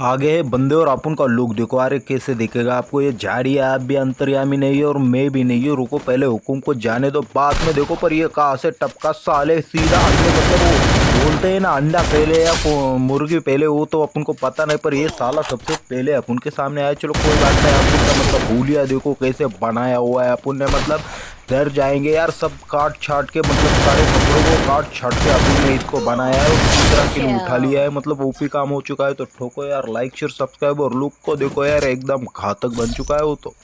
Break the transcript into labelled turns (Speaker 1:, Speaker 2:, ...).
Speaker 1: आगे है, बंदे और अपन का लुक देखो अरे कैसे दिखेगा आपको, ये झाड़ी आप भी अंतर्यामी नहीं है और मैं भी नहीं हूँ, रुको पहले हुकुम को जाने दो, बाद में देखो, पर ये कहा से टपका, साले सीधा अंडे मतलब वो बोलते हैं ना, अंडा पहले या मुर्गी पहले, वो तो अपन को पता नहीं, पर ये साला सबसे पहले अपन के सामने आया, चलो कोई बात नहीं अपन का मतलब भूलिया देखो कैसे बनाया हुआ है अपन ने मतलब डर जाएँगे यार सब काट छाट के मतलब सारे कपड़ों को काट छाट के अभी ने इसको बनाया है और पूरी तरह के लिए उठा लिया है मतलब ओपी काम हो चुका है तो ठोको यार लाइक शेयर सब्सक्राइब और लुक को देखो यार एकदम घातक बन चुका है वो तो।